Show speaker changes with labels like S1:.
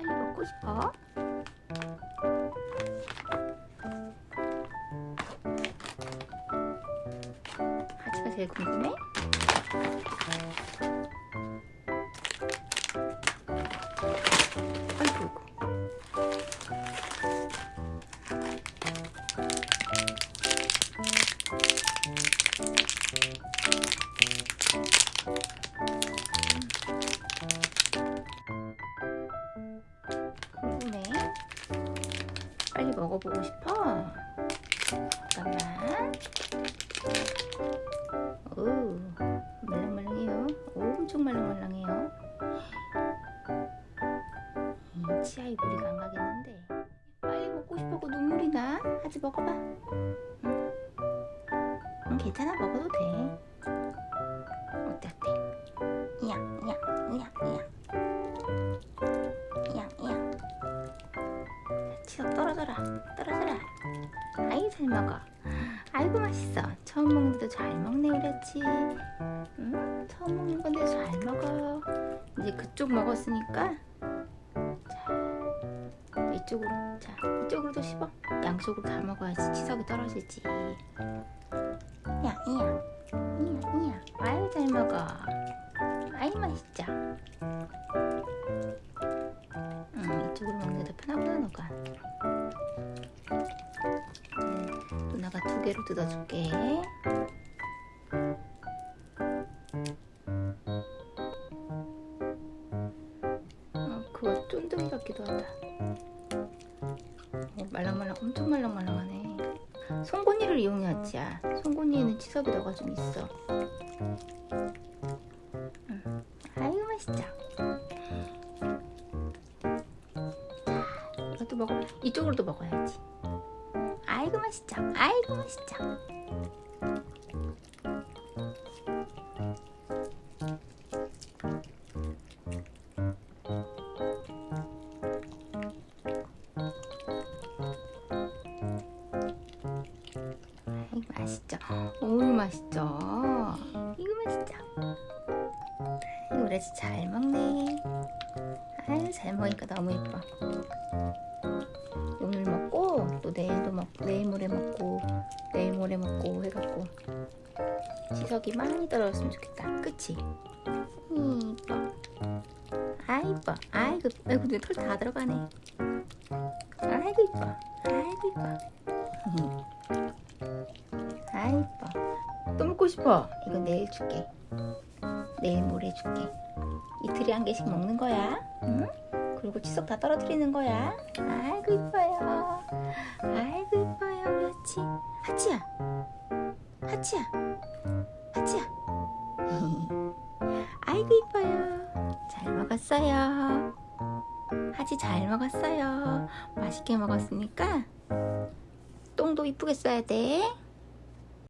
S1: 먹고 싶어? 하지가 제일 궁금해? 아이고 궁금해? 빨리 먹어보고 싶어? 말랑말랑해요. 음, 치아에 물이 안 가겠는데. 빨리 먹고 싶어고 눈물이 나. 하지 먹어봐. 응. 응, 괜찮아. 먹어도 돼. 어때, 어때? 이야, 이야, 이야, 이야. 이야, 이야. 치석 떨어져라. 떨어져라. 아이, 잘 먹어. 아이고 맛있어. 처음 먹는데도 잘 먹네 그랬지. 응? 처음 먹는 건데 잘 먹어. 이제 그쪽 먹었으니까 자 이쪽으로 자 이쪽으로도 씹어. 양쪽으로 다 먹어야지 치석이 떨어지지. 야 이야 이야 이야. 아유 잘 먹어. 아이 맛있죠. 응 이쪽으로 먹는 게 더 편하구나 너가. 네, 누나가 두 개로 뜯어줄게. 그거 쫀득이 같기도 하다. 어, 말랑말랑 엄청 말랑말랑하네. 송곳니를 이용해야지. 야. 송곳니에는 치석이 너가 좀 있어. 응. 아이고 맛있죠. 자, 이것도 먹어. 이쪽으로도 먹어야지. 아이고 맛있죠. 아이고 맛있죠. 맛있죠. 오 맛있죠. 이거 맛있죠. 아직 잘 먹네. 아유 잘 먹으니까 너무 예뻐. 오늘 먹고 또 내일도 먹고 내일 모레 먹고 내일 모레 먹고 해갖고 치석이 많이 떨어졌으면 좋겠다. 그치? 이뻐. 아 이뻐. 아이고 아이고 내 털 다 들어가네. 아이고 이뻐. 아이고 이뻐. 싶어. 이거 내일 줄게. 내일 모레 줄게. 이틀에 한 개씩 먹는 거야. 응? 그리고 치석 다 떨어뜨리는 거야. 아이고 이뻐요. 아이고 이뻐요 우리 하치. 하치야. 하치야. 하치야. 아이고 이뻐요. 잘 먹었어요. 하치 잘 먹었어요. 맛있게 먹었으니까 똥도 이쁘게 써야 돼.